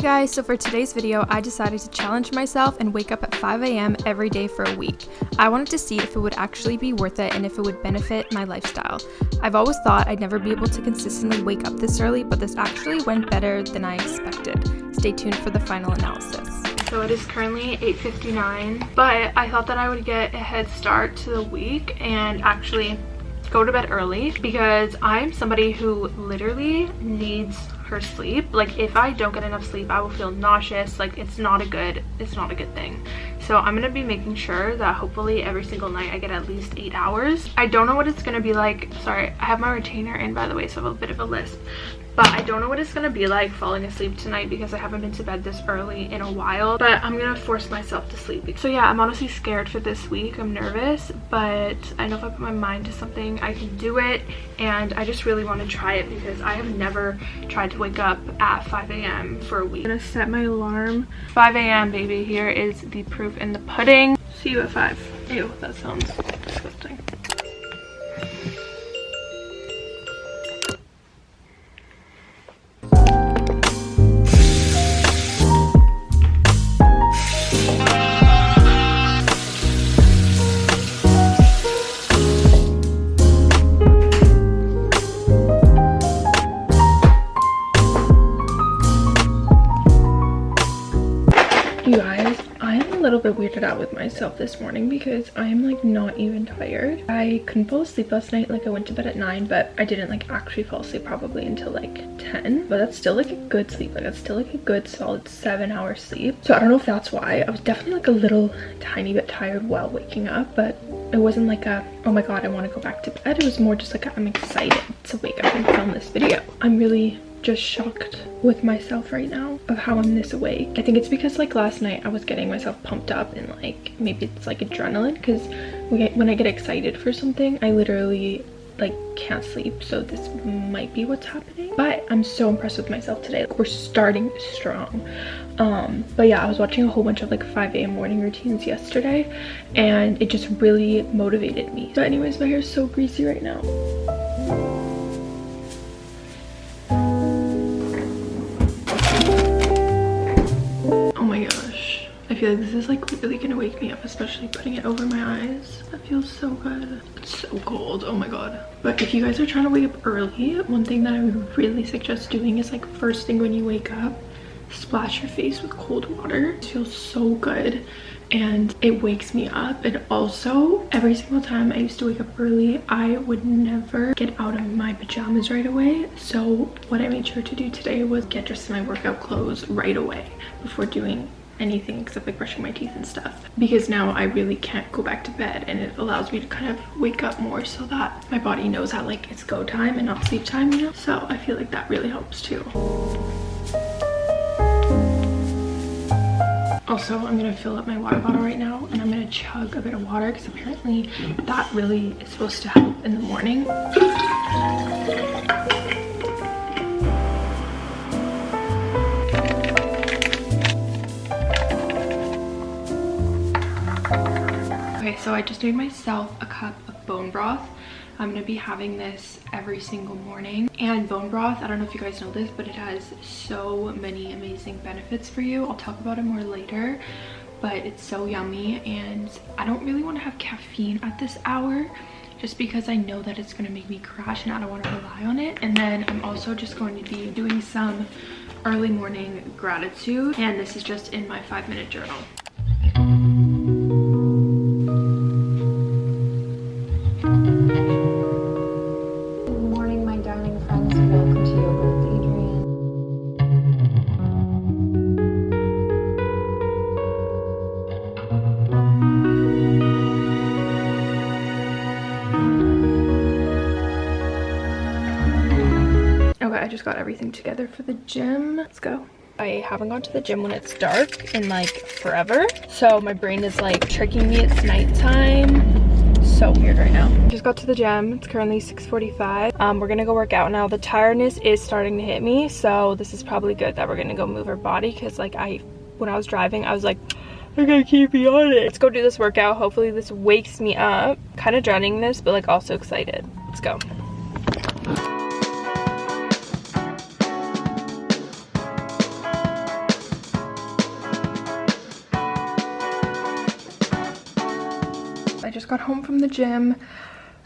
guys, so for today's video, I decided to challenge myself and wake up at 5 a.m. every day for a week. I wanted to see if it would actually be worth it and if it would benefit my lifestyle. I've always thought I'd never be able to consistently wake up this early, but this actually went better than I expected. Stay tuned for the final analysis. So it is currently 8.59, but I thought that I would get a head start to the week and actually go to bed early because I'm somebody who literally needs her sleep. Like if i don't get enough sleep i will feel nauseous. Like it's not a good it's not a good thing so i'm gonna be making sure that hopefully every single night i get at least eight hours. I don't know what it's gonna be like. Sorry i have my retainer in by the way so i have a bit of a lisp. But I don't know what it's gonna be like falling asleep tonight because I haven't been to bed this early in a while. But I'm gonna force myself to sleep. So yeah I'm honestly scared for this week. I'm nervous but I know if I put my mind to something I can do it. And I just really want to try it because I have never tried to wake up at 5 a.m. for a week. I'm gonna set my alarm. 5 a.m. baby. Here is the proof in the pudding. See you at 5 ew that sounds weirded out with myself this morning because I am like not even tired. I couldn't fall asleep last night. Like I went to bed at 9, but I didn't like actually fall asleep probably until like 10. But that's still like a good sleep. Like that's still like a good solid 7 hour sleep. So I don't know if that's why. I was definitely like a little tiny bit tired while waking up, but it wasn't like a oh my god I want to go back to bed. It was more just like I'm excited to wake up and film this video. I'm really just shocked with myself right now of how I'm this awake. I think it's because like last night I was getting myself pumped up and like maybe it's like adrenaline because when I get excited for something I literally like can't sleep. So this might be what's happening. But i'm so impressed with myself today. Like, we're starting strong. Um but yeah i was watching a whole bunch of like 5 a.m morning routines yesterday and it just really motivated me. So anyways my hair is so greasy right now feel like this is like really gonna wake me up especially putting it over my eyes. That feels so good. It's so cold. Oh my god. But if you guys are trying to wake up early one thing that i would really suggest doing is like first thing when you wake up splash your face with cold water. It feels so good and it wakes me up. And also every single time i used to wake up early i would never get out of my pajamas right away. So what i made sure to do today was get dressed in my workout clothes right away before doing anything except like brushing my teeth and stuff. Because now I really can't go back to bed and it allows me to kind of wake up more so that my body knows that like it's go time and not sleep time you know? So I feel like that really helps too. Also i'm gonna fill up my water bottle right now and i'm gonna chug a bit of water because apparently that really is supposed to help in the morning Okay, so I just made myself a cup of bone broth. I'm gonna be having this every single morning. And bone broth, I don't know if you guys know this, but it has so many amazing benefits for you. I'll talk about it more later, but it's so yummy and I don't really wanna have caffeine at this hour just because I know that it's gonna make me crash and I don't wanna rely on it. And then I'm also just going to be doing some early morning gratitude and this is just in my five minute journal. Everything together for the gym. Let's go. I haven't gone to the gym when it's dark in like forever. So my brain is like tricking me. It's nighttime. So weird right now. Just got to the gym. It's currently 6:45. um we're gonna go work out now. The tiredness is starting to hit me so this is probably good that we're gonna go move our body because like i when i was driving i was like i gotta keep me on it. Let's go do this workout. Hopefully this wakes me up. Kind of dreading this but like also excited. Let's go got home from the gym.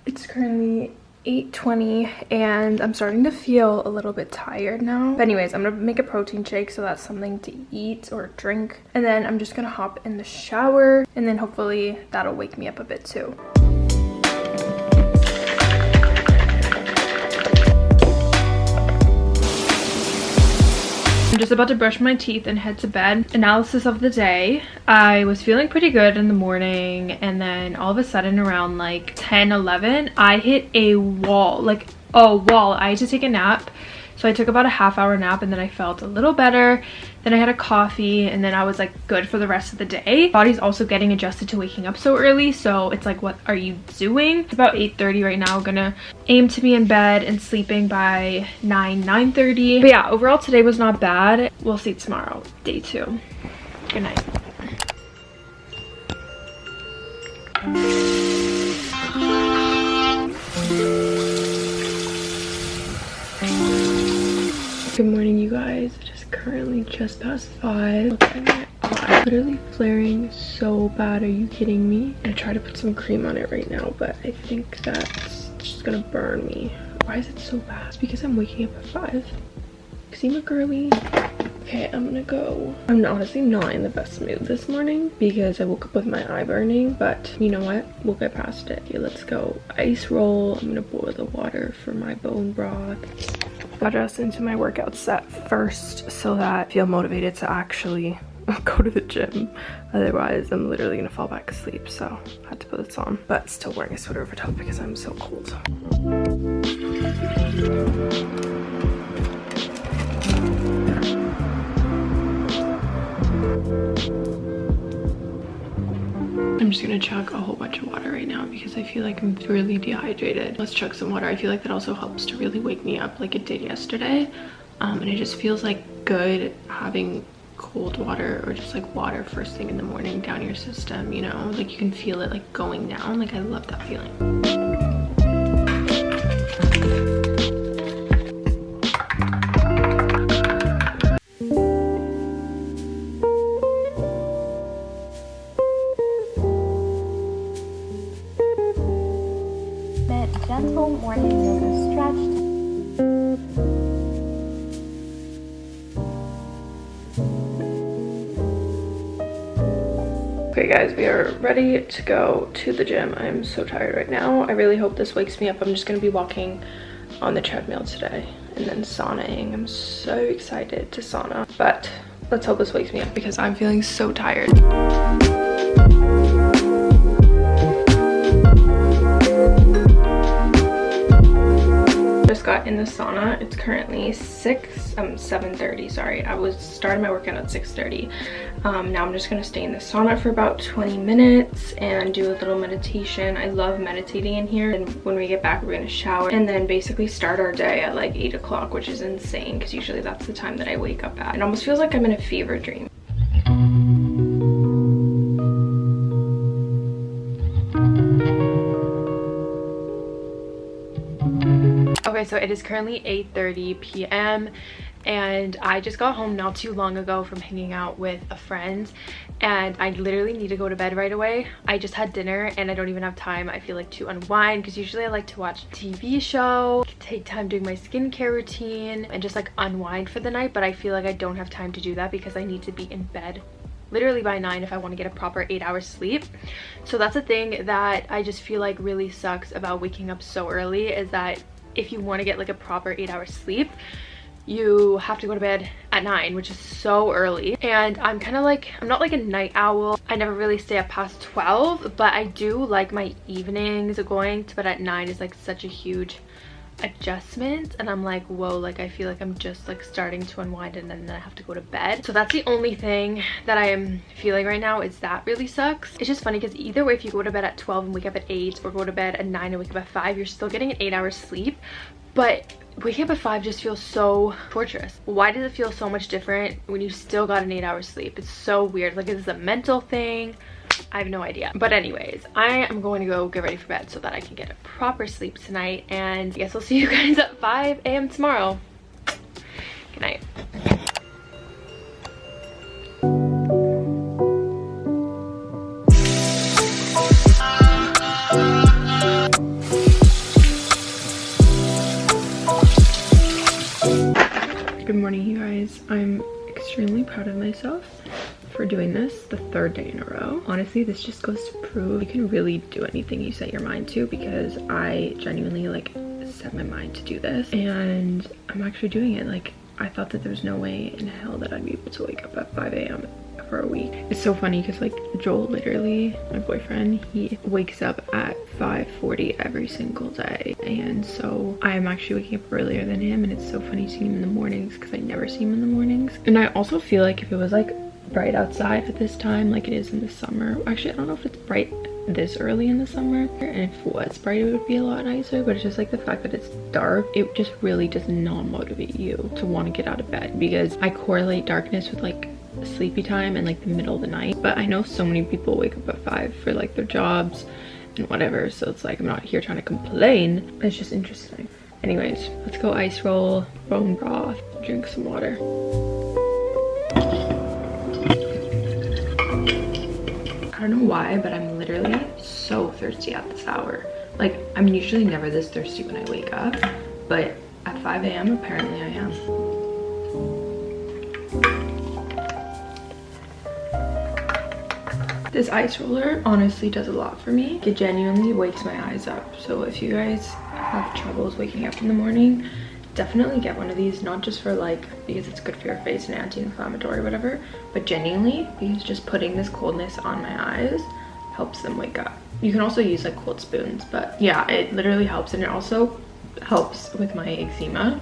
It's currently 8.20 and I'm starting to feel a little bit tired now. But anyways, I'm gonna make a protein shake so that's something to eat or drink. And then I'm just gonna hop in the shower and then hopefully that'll wake me up a bit too. I'm just about to brush my teeth and head to bed. Analysis of the day. I was feeling pretty good in the morning and then all of a sudden around like 10, 11, I hit a wall, like a wall. I had to take a nap so I took about a half hour nap and then I felt a little better. Then I had a coffee and then I was like good for the rest of the day. Body's also getting adjusted to waking up so early. So it's like, what are you doing? It's about 8.30 right now. gonna aim to be in bed and sleeping by 9, 9.30. But yeah, overall today was not bad. We'll see tomorrow, day two. Good night. Good morning, you guys. It is currently just past 5. Look at my eye. Literally flaring so bad. Are you kidding me? I try to put some cream on it right now, but I think that's just gonna burn me. Why is it so bad? It's because I'm waking up at 5. See my girly? Okay, I'm gonna go. I'm honestly not in the best mood this morning because I woke up with my eye burning, but you know what? We'll get past it. Okay, let's go. Ice roll. I'm gonna boil the water for my bone broth got us into my workout set first so that I feel motivated to actually go to the gym. Otherwise, I'm literally gonna fall back asleep. So I had to put this on, but still wearing a sweater over top because I'm so cold. I'm just gonna chug a whole bunch of water right now because I feel like I'm really dehydrated. Let's chug some water. I feel like that also helps to really wake me up like it did yesterday. Um, and it just feels like good having cold water or just like water first thing in the morning down your system, you know? Like you can feel it like going down. Like I love that feeling. Ready to go to the gym. I'm so tired right now. I really hope this wakes me up. I'm just gonna be walking on the treadmill today and then saunaing. I'm so excited to sauna, but let's hope this wakes me up because I'm feeling so tired. Got in the sauna. It's currently 6, um, 7.30, sorry. I was starting my workout at 6.30. Um, now I'm just to stay in the sauna for about 20 minutes and do a little meditation. I love meditating in here. And when we get back, we're to shower and then basically start our day at like 8 o'clock, which is insane because usually that's the time that I wake up at. It almost feels like I'm in a fever dream. Okay, so it is currently 8.30 p.m. and I just got home not too long ago from hanging out with a friend and I literally need to go to bed right away. I just had dinner and I don't even have time, I feel like, to unwind because usually I like to watch TV show, take time doing my skincare routine and just like unwind for the night, but I feel like I don't have time to do that because I need to be in bed literally by 9 if I want to get a proper 8 hours sleep. So that's a thing that I just feel like really sucks about waking up so early is that if you want to get like a proper eight hours sleep you have to go to bed at 9 which is so early. And i'm kind of like i'm not like a night owl. I never really stay up past 12 but i do like my evenings going to bed at 9 is like such a huge adjustment and i'm like whoa like i feel like i'm just like starting to unwind and then i have to go to bed. So that's the only thing that i am feeling right now is that really sucks. It's just funny because either way if you go to bed at 12 and wake up at 8 or go to bed at 9 and wake up at 5 you're still getting an 8 hour sleep. But waking up at 5 just feels so torturous. Why does it feel so much different when you still got an 8 hour sleep? It's so weird. Like is this a mental thing I have no idea. But anyways, I am going to go get ready for bed so that I can get a proper sleep tonight. And I guess I'll see you guys at 5 a.m. tomorrow. Good night. Good morning, you guys. I'm extremely proud of myself for doing this the third day in a row. Honestly, this just goes to prove you can really do anything you set your mind to because I genuinely like set my mind to do this and I'm actually doing it. Like I thought that there was no way in hell that I'd be able to wake up at 5 a.m for a week. It's so funny because like Joel literally, my boyfriend, he wakes up at 5.40 every single day. And so I'm actually waking up earlier than him and it's so funny seeing him in the mornings because I never see him in the mornings. And I also feel like if it was like bright outside at this time like it is in the summer, actually I don't know if it's bright this early in the summer and if it was bright it would be a lot nicer but it's just like the fact that it's dark it just really does not motivate you to want to get out of bed because i correlate darkness with like sleepy time and like the middle of the night but i know so many people wake up at five for like their jobs and whatever so it's like i'm not here trying to complain. It's just interesting. Anyways let's go ice roll bone broth drink some water i don't know why but i'm literally so thirsty at this hour like i'm usually never this thirsty when i wake up but at 5 a.m apparently i am This ice roller honestly does a lot for me. It genuinely wakes my eyes up. So if you guys have troubles waking up in the morning, definitely get one of these. Not just for like, because it's good for your face and anti-inflammatory whatever, but genuinely because just putting this coldness on my eyes helps them wake up. You can also use like cold spoons, but yeah, it literally helps. And it also helps with my eczema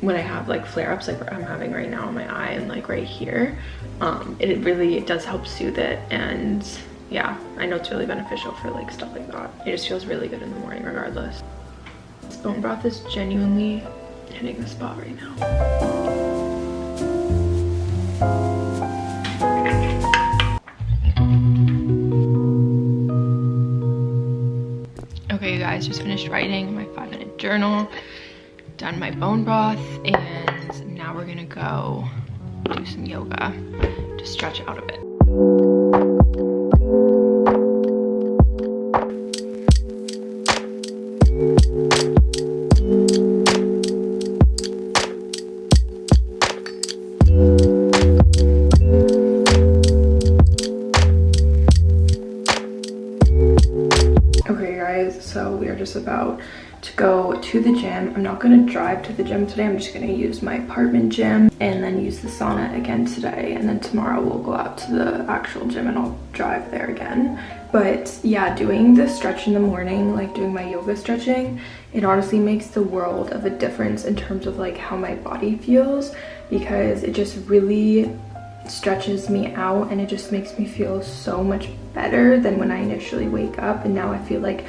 when I have like flare-ups like I'm having right now on my eye and like right here um it really it does help soothe it and yeah I know it's really beneficial for like stuff like that it just feels really good in the morning regardless this bone broth is genuinely hitting the spot right now okay you guys just finished writing my five minute journal done my bone broth and now we're gonna go do some yoga to stretch out a bit. About to go to the gym. I'm not going to drive to the gym today. I'm just going to use my apartment gym and then use the sauna again today. And then tomorrow we'll go out to the actual gym and I'll drive there again. But yeah, doing the stretch in the morning, like doing my yoga stretching, it honestly makes the world of a difference in terms of like how my body feels because it just really stretches me out and it just makes me feel so much better than when I initially wake up and now I feel like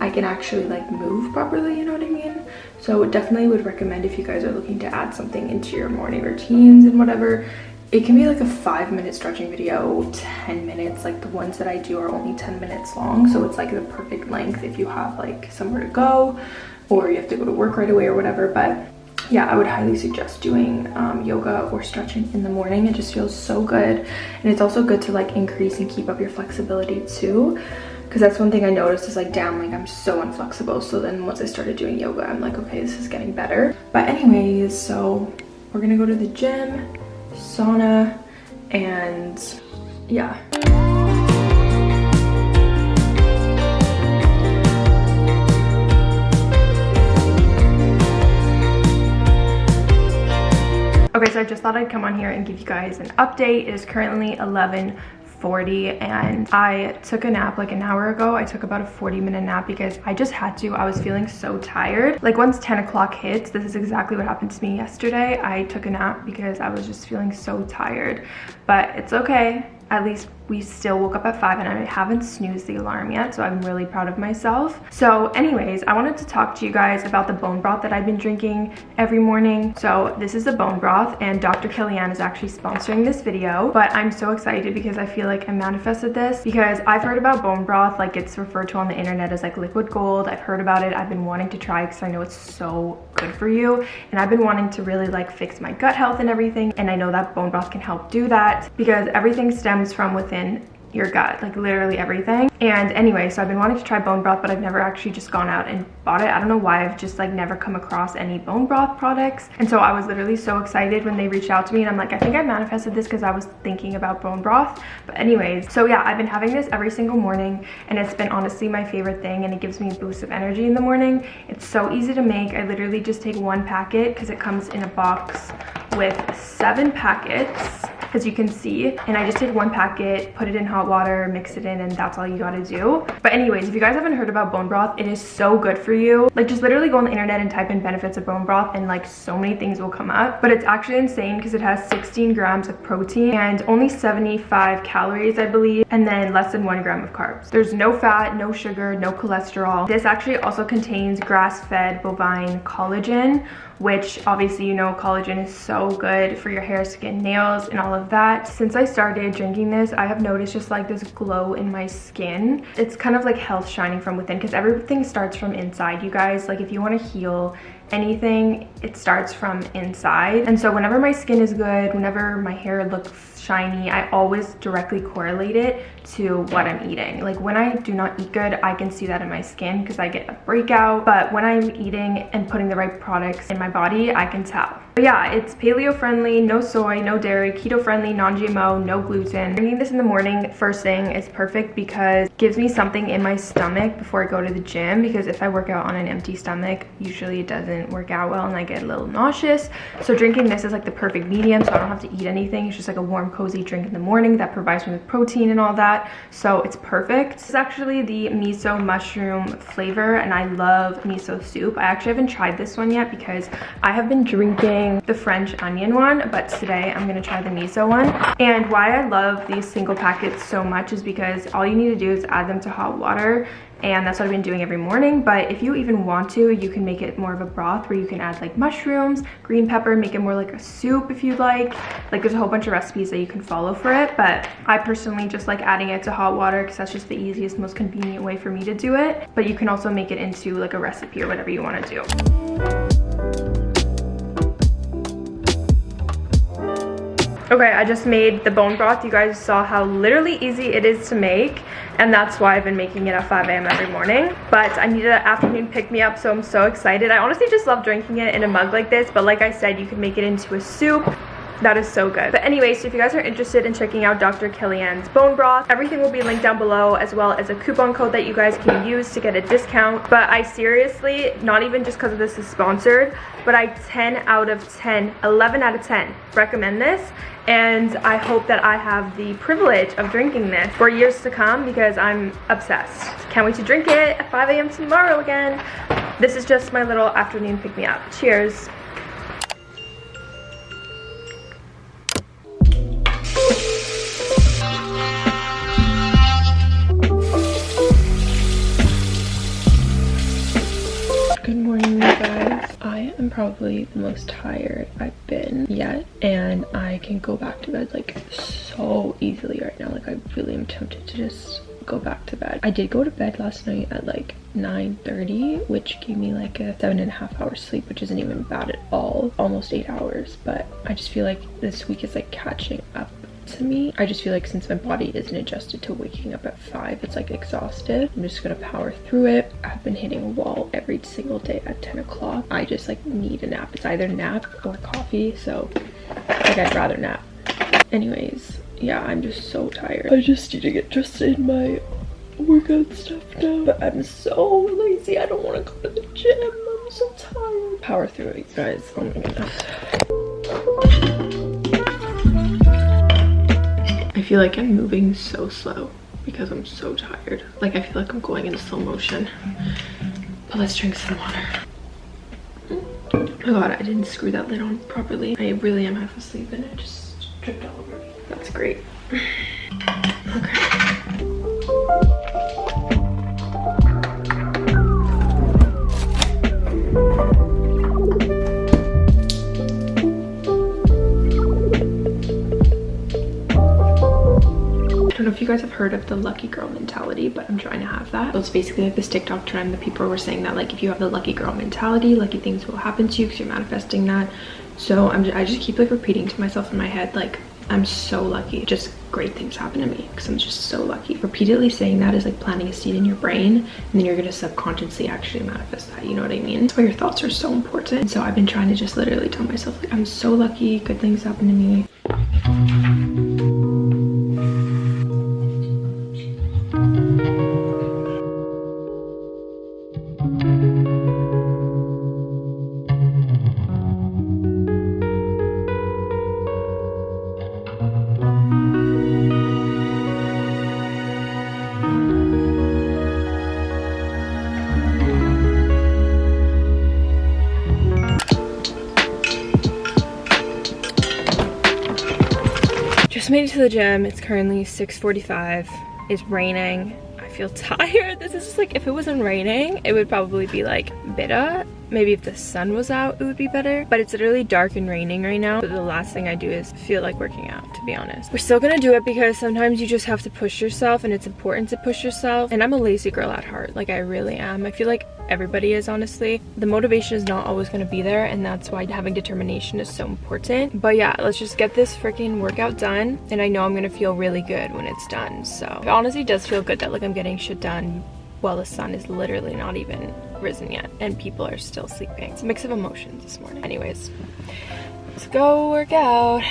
I can actually like move properly, you know what I mean? So definitely would recommend if you guys are looking to add something into your morning routines and whatever, it can be like a five minute stretching video 10 minutes like the ones that i do are only 10 minutes long so it's like the perfect length if you have like somewhere to go or you have to go to work right away or whatever but yeah i would highly suggest doing um, yoga or stretching in the morning it just feels so good and it's also good to like increase and keep up your flexibility too because that's one thing I noticed is like damn like I'm so inflexible. So then once I started doing yoga I'm like okay this is getting better. But anyways so we're gonna go to the gym sauna and yeah. Okay, so I just thought I'd come on here and give you guys an update. It is currently 11 40 and I took a nap like an hour ago. I took about a 40 minute nap because I just had to. I was feeling so tired. Like once 10 o'clock hits, this is exactly what happened to me yesterday. I took a nap because I was just feeling so tired, but it's okay. At least we still woke up at 5 and I haven't snoozed the alarm yet, so I'm really proud of myself. So anyways, I wanted to talk to you guys about the bone broth that I've been drinking every morning. So this is the bone broth and Dr. Kellyann is actually sponsoring this video, but I'm so excited because I feel like I manifested this because I've heard about bone broth, like it's referred to on the internet as like liquid gold. I've heard about it. I've been wanting to try because I know it's so good for you. And I've been wanting to really like fix my gut health and everything. And I know that bone broth can help do that because everything stems from within your gut like literally everything. And anyway so i've been wanting to try bone broth but i've never actually just gone out and bought it. I don't know why i've just like never come across any bone broth products. And so i was literally so excited when they reached out to me and i'm like i think i manifested this because i was thinking about bone broth. But anyways so yeah i've been having this every single morning and it's been honestly my favorite thing and it gives me a boost of energy in the morning. It's so easy to make. I literally just take one packet because it comes in a box with seven packets as you can see and i just take one packet put it in hot water mix it in and that's all you gotta do. But anyways if you guys haven't heard about bone broth it is so good for you. Like just literally go on the internet and type in benefits of bone broth and like so many things will come up. But it's actually insane because it has 16 grams of protein and only 75 calories i believe and then less than one gram of carbs. There's no fat no sugar no cholesterol. This actually also contains grass-fed bovine collagen which obviously you know collagen is so good for your hair skin nails and all of that. Since i started drinking this i have noticed just like this glow in my skin. It's kind of like health shining from within because everything starts from inside you guys. Like if you want to heal anything it starts from inside. And so whenever my skin is good whenever my hair looks shiny, I always directly correlate it to what I'm eating. Like when I do not eat good, I can see that in my skin because I get a breakout. But when I'm eating and putting the right products in my body, I can tell. But yeah, it's paleo friendly, no soy, no dairy, keto friendly, non-GMO, no gluten. Drinking this in the morning first thing is perfect because it gives me something in my stomach before I go to the gym because if I work out on an empty stomach, usually it doesn't work out well and I get a little nauseous. So drinking this is like the perfect medium so I don't have to eat anything. It's just like a warm cozy drink in the morning that provides me with protein and all that. So it's perfect. This is actually the miso mushroom flavor and I love miso soup. I actually haven't tried this one yet because I have been drinking the French onion one, but today I'm gonna try the miso one. And why I love these single packets so much is because all you need to do is add them to hot water and that's what I've been doing every morning. But if you even want to you can make it more of a broth where you can add like mushrooms green pepper make it more like a soup if you'd like. Like there's a whole bunch of recipes that you can follow for it. But I personally just like adding it to hot water because that's just the easiest most convenient way for me to do it. But you can also make it into like a recipe or whatever you want to do Okay, I just made the bone broth. You guys saw how literally easy it is to make and that's why I've been making it at 5 a.m. every morning. But I needed an afternoon pick-me-up, so I'm so excited. I honestly just love drinking it in a mug like this, but like I said, you can make it into a soup. That is so good. But anyways, so if you guys are interested in checking out Dr. Kellyann's bone broth, everything will be linked down below as well as a coupon code that you guys can use to get a discount. But I seriously, not even just because this is sponsored, but I 10 out of 10, 11 out of 10 recommend this and I hope that I have the privilege of drinking this for years to come because I'm obsessed. Can't wait to drink it at 5 a.m. tomorrow again. This is just my little afternoon pick-me-up. Cheers. Probably the most tired I've been yet, and I can go back to bed like so easily right now. Like I really am tempted to just go back to bed. I did go to bed last night at like 9.30, which gave me like a seven and a half hours sleep, which isn't even bad at all. Almost eight hours, but I just feel like this week is like catching up to me. I just feel like since my body isn't adjusted to waking up at 5, it's like exhausted. I'm just gonna power through it. I've been hitting a wall every single day at 10 o'clock. I just like need a nap. It's either nap or coffee, so like I'd rather nap. Anyways, yeah, I'm just so tired. I just need to get dressed in my workout stuff now. But I'm so lazy. I don't want to go to the gym. I'm so tired. Power through it, guys. Oh my goodness. Feel like I'm moving so slow because I'm so tired. Like I feel like I'm going in slow motion. But let's drink some water. Oh god, I didn't screw that lid on properly. I really am half asleep and it just dripped all over me. That's great. Okay. Know if you guys have heard of the lucky girl mentality, but I'm trying to have that. So it's basically like this TikTok trend that people were saying that like if you have the lucky girl mentality, lucky things will happen to you because you're manifesting that. So I'm just, I just keep like repeating to myself in my head like I'm so lucky. Just great things happen to me because I'm just so lucky. Repeatedly saying that is like planting a seed in your brain and then you're gonna subconsciously actually manifest that, you know what I mean? That's why your thoughts are so important. so I've been trying to just literally tell myself like, I'm so lucky, good things happen to me. The gym. It's currently 6.45. It's raining. I feel tired. This is just like, if it wasn't raining, it would probably be like Maybe if the sun was out, it would be better. But it's literally dark and raining right now. The last thing I do is feel like working out, to be honest. We're still gonna do it because sometimes you just have to push yourself and it's important to push yourself. And I'm a lazy girl at heart. Like I really am. I feel like everybody is honestly the motivation is not always to be there and that's why having determination is so important but yeah let's just get this freaking workout done and i know i'm gonna feel really good when it's done so it honestly does feel good that like i'm getting shit done while the sun is literally not even risen yet and people are still sleeping. It's a mix of emotions this morning. Anyways let's go work out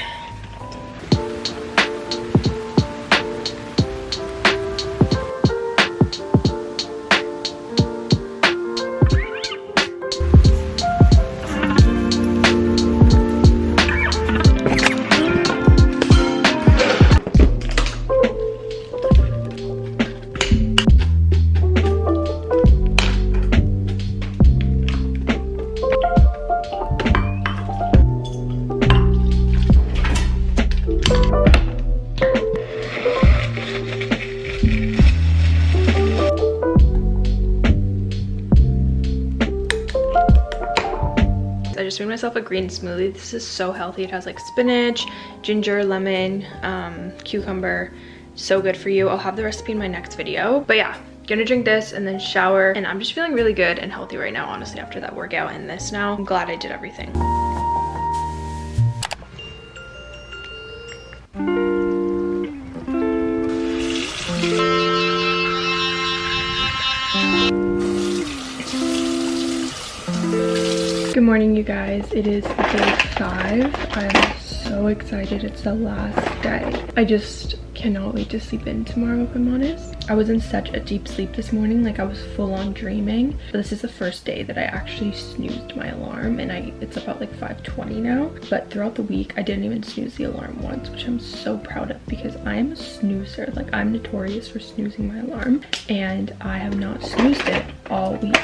myself a green smoothie. This is so healthy. It has like spinach, ginger, lemon, um, cucumber. So good for you. I'll have the recipe in my next video. But yeah, gonna drink this and then shower. And I'm just feeling really good and healthy right now, honestly, after that workout and this now. I'm glad I did everything. Morning, you guys. It is day five. I'm so excited. It's the last day. I just cannot wait to sleep in tomorrow, if I'm honest. I was in such a deep sleep this morning. Like, I was full on dreaming. But this is the first day that I actually snoozed my alarm. And I it's about like 5.20 now. But throughout the week, I didn't even snooze the alarm once, which I'm so proud of because I am a snoozer. Like, I'm notorious for snoozing my alarm. And I have not snoozed it all week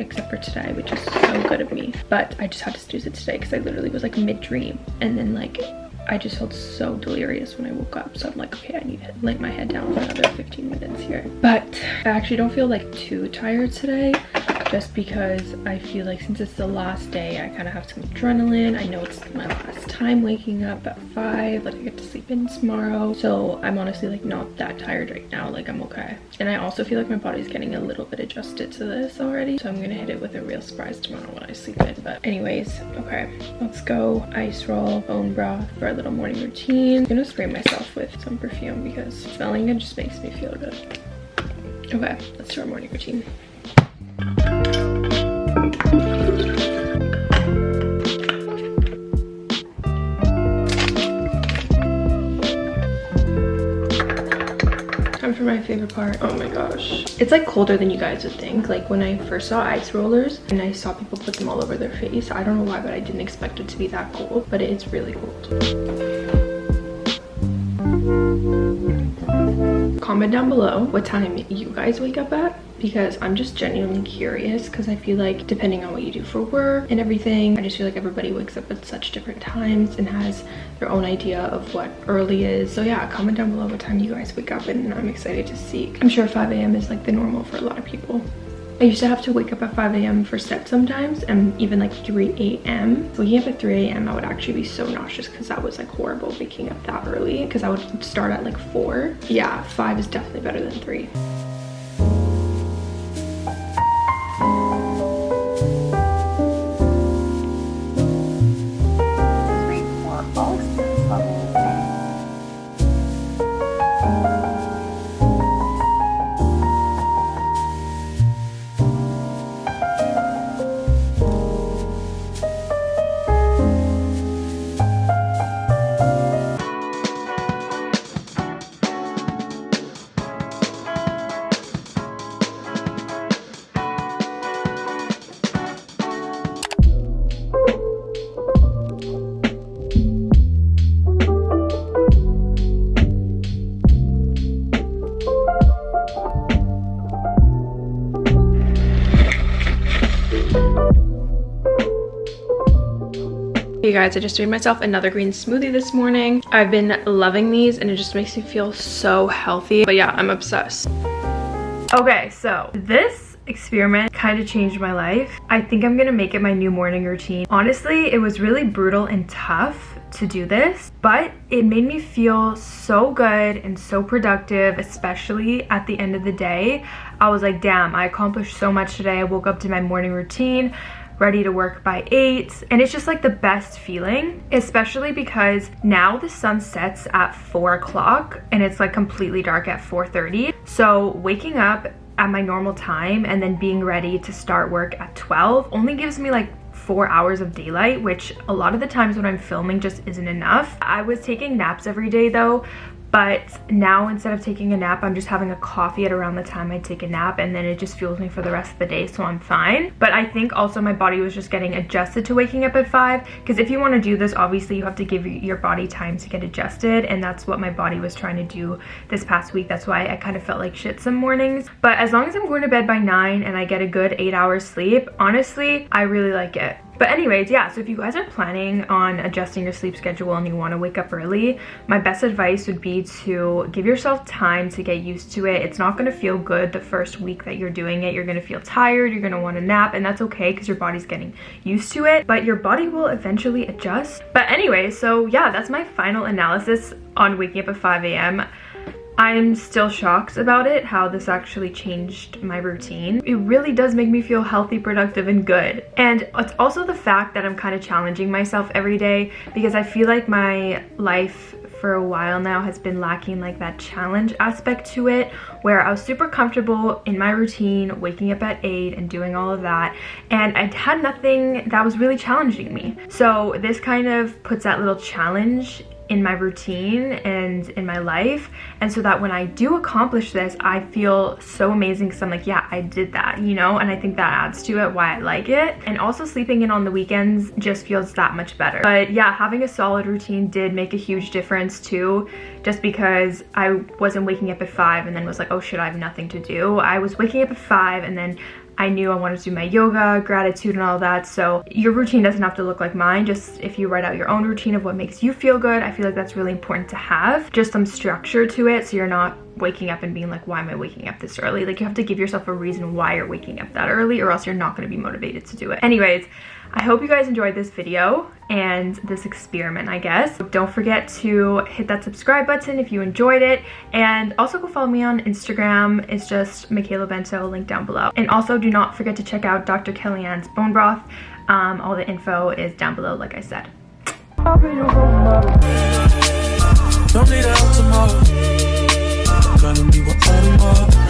except for today which is so good of me but i just had to snooze it today because i literally was like mid-dream and then like I just felt so delirious when I woke up. So I'm like, okay, I need to lay my head down for another 15 minutes here. But I actually don't feel like too tired today just because I feel like since it's the last day, I kind of have some adrenaline. I know it's my last time waking up at 5, like I get to sleep in tomorrow. So I'm honestly like not that tired right now, like I'm okay. And I also feel like my body's getting a little bit adjusted to this already. So I'm gonna hit it with a real surprise tomorrow when I sleep in. But anyways, okay, let's go ice roll, bone broth for a little morning routine. I'm gonna spray myself with some perfume because smelling it just makes me feel good. Okay, let's do our morning routine. Favorite part. Oh my gosh. It's like colder than you guys would think. Like when I first saw ice rollers and I saw people put them all over their face. I don't know why, but I didn't expect it to be that cold, but it's really cold. comment down below what time you guys wake up at because I'm just genuinely curious because I feel like depending on what you do for work and everything, I just feel like everybody wakes up at such different times and has their own idea of what early is. So yeah, comment down below what time you guys wake up and I'm excited to see. I'm sure 5 a.m. is like the normal for a lot of people. I used to have to wake up at 5 a.m. for set sometimes and even like 3 a.m. Waking up at 3 a.m. I would actually be so nauseous because that was like horrible waking up that early because I would start at like 4. Yeah, 5 is definitely better than 3. Guys, I just made myself another green smoothie this morning. I've been loving these and it just makes me feel so healthy. But yeah, I'm obsessed. Okay, so this experiment kind of changed my life. I think I'm gonna make it my new morning routine. Honestly, it was really brutal and tough to do this, but it made me feel so good and so productive, especially at the end of the day. I was like, damn, I accomplished so much today. I woke up to my morning routine ready to work by 8 and it's just like the best feeling especially because now the sun sets at 4 o'clock and it's like completely dark at 4.30 so waking up at my normal time and then being ready to start work at 12 only gives me like four hours of daylight, which a lot of the times when I'm filming just isn't enough. I was taking naps every day though, but now instead of taking a nap i'm just having a coffee at around the time i take a nap and then it just fuels me for the rest of the day so i'm fine. But i think also my body was just getting adjusted to waking up at five because if you want to do this obviously you have to give your body time to get adjusted and that's what my body was trying to do this past week. That's why i kind of felt like shit some mornings. But as long as i'm going to bed by nine and i get a good eight hours sleep honestly i really like it but anyways, yeah, so if you guys are planning on adjusting your sleep schedule and you want to wake up early, my best advice would be to give yourself time to get used to it. It's not going to feel good the first week that you're doing it. You're going to feel tired, you're going to want to nap, and that's okay because your body's getting used to it, but your body will eventually adjust. But anyway, so yeah, that's my final analysis on waking up at 5 a.m. I'm still shocked about it, how this actually changed my routine. It really does make me feel healthy, productive, and good. And it's also the fact that I'm kind of challenging myself every day because I feel like my life for a while now has been lacking like that challenge aspect to it where I was super comfortable in my routine waking up at 8 and doing all of that and I had nothing that was really challenging me so this kind of puts that little challenge in my routine and in my life. And so that when I do accomplish this I feel so amazing because I'm like yeah I did that you know? And I think that adds to it why I like it. And also sleeping in on the weekends just feels that much better. But yeah having a solid routine did make a huge difference too just because I wasn't waking up at 5 and then was like oh shit I have nothing to do. I was waking up at 5 and then I knew I wanted to do my yoga, gratitude, and all that. So your routine doesn't have to look like mine. Just if you write out your own routine of what makes you feel good, I feel like that's really important to have. Just some structure to it so you're not waking up and being like, why am I waking up this early? Like you have to give yourself a reason why you're waking up that early or else you're not going to be motivated to do it. Anyways, I hope you guys enjoyed this video and this experiment, I guess. Don't forget to hit that subscribe button if you enjoyed it. And also go follow me on Instagram. It's just Michaela Bento, link down below. And also do not forget to check out Dr. Kellyann's bone broth. Um, all the info is down below, like I said. Don't need out tomorrow. Gonna be tomorrow.